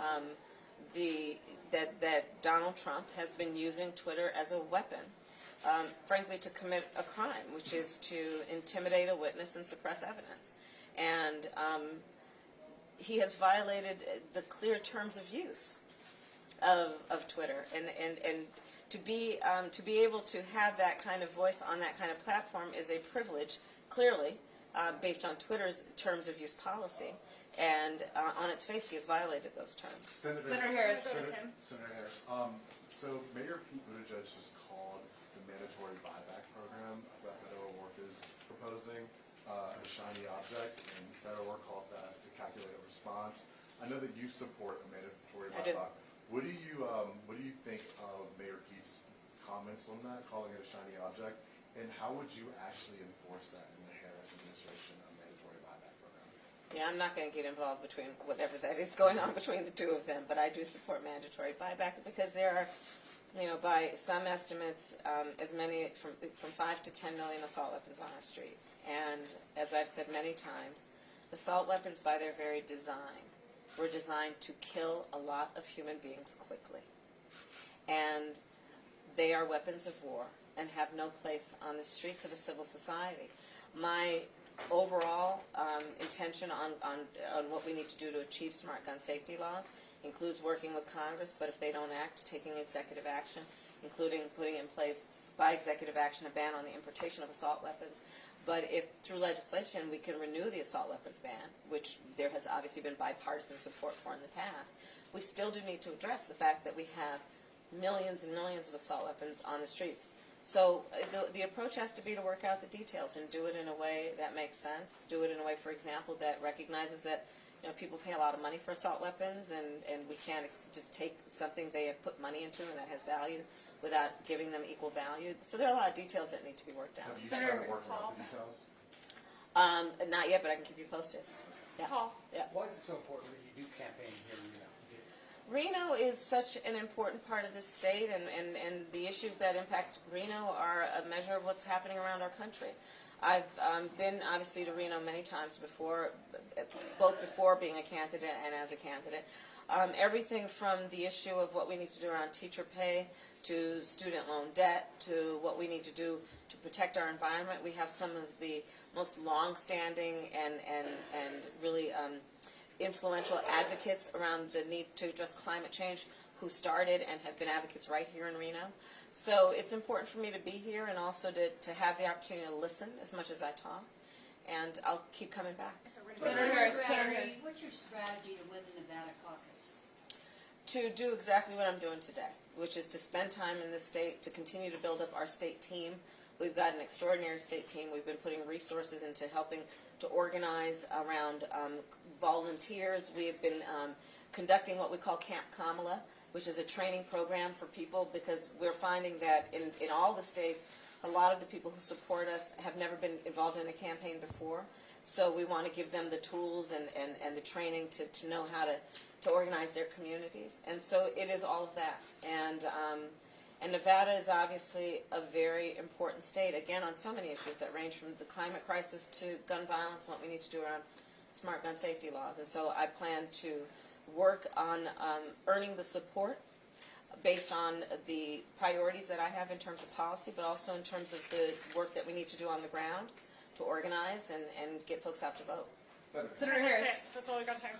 um, the, that, that Donald Trump has been using Twitter as a weapon, um, frankly, to commit a crime, which is to intimidate a witness and suppress evidence. And um, he has violated the clear terms of use of, of Twitter. And, and, and to, be, um, to be able to have that kind of voice on that kind of platform is a privilege, clearly, uh, based on Twitter's terms of use policy. And uh, on its face, he has violated those terms. Senator, Senator Harris. Senator, Tim. Senator Harris. Um, so Mayor Pete Buttigieg just called the mandatory buyback program that Beto O'Rourke is proposing uh, a shiny object, and Beto O'Rourke called that the calculated response. I know that you support a mandatory I do. buyback. What do you um, What do you think of Mayor Pete's comments on that, calling it a shiny object, and how would you actually enforce that in the Harris administration, a mandatory buyback program? Yeah, I'm not going to get involved between whatever that is going on between the two of them, but I do support mandatory buybacks because there are, you know, by some estimates, um, as many from from five to ten million assault weapons on our streets. And as I've said many times, assault weapons, by their very design, were designed to kill a lot of human beings quickly, and they are weapons of war and have no place on the streets of a civil society. Intention on, on, on what we need to do to achieve smart gun safety laws includes working with Congress, but if they don't act, taking executive action, including putting in place by executive action a ban on the importation of assault weapons. But if through legislation we can renew the assault weapons ban, which there has obviously been bipartisan support for in the past, we still do need to address the fact that we have millions and millions of assault weapons on the streets. So uh, the, the approach has to be to work out the details and do it in a way that makes sense. Do it in a way, for example, that recognizes that you know people pay a lot of money for assault weapons, and, and we can't ex- just take something they have put money into and that has value without giving them equal value. So there are a lot of details that need to be worked out. Have you Senator started working Hall. out the details? Um, not yet, but I can keep you posted. Yeah. Paul. Yeah. Why is it so important that you do campaign here in Reno? Reno is such an important part of this state, and, and, and the issues that impact Reno are a measure of what's happening around our country. I've um, been obviously to Reno many times before, both before being a candidate and as a candidate. Um, everything from the issue of what we need to do around teacher pay to student loan debt to what we need to do to protect our environment. We have some of the most long-standing and, and, and really um, influential advocates around the need to address climate change who started and have been advocates right here in Reno. So it's important for me to be here and also to, to have the opportunity to listen as much as I talk. And I'll keep coming back. Senator What's your Harris, Senator strategy, Harris. what's your strategy to win the Nevada caucus? to do exactly what I'm doing today, which is to spend time in the state, to continue to build up our state team. We've got an extraordinary state team. We've been putting resources into helping to organize around um, volunteers. We have been um, conducting what we call Camp Kamala, which is a training program for people because we're finding that in, in all the states, a lot of the people who support us have never been involved in a campaign before. So we want to give them the tools and, and, and the training to, to know how to, to organize their communities. And so it is all of that. And, um, and Nevada is obviously a very important state, again, on so many issues that range from the climate crisis to gun violence and what we need to do around smart gun safety laws. And so I plan to work on um, earning the support based on the priorities that I have in terms of policy, but also in terms of the work that we need to do on the ground to organize and, and get folks out to vote. Senator. Senator That's Harris. it. That's all we got time for.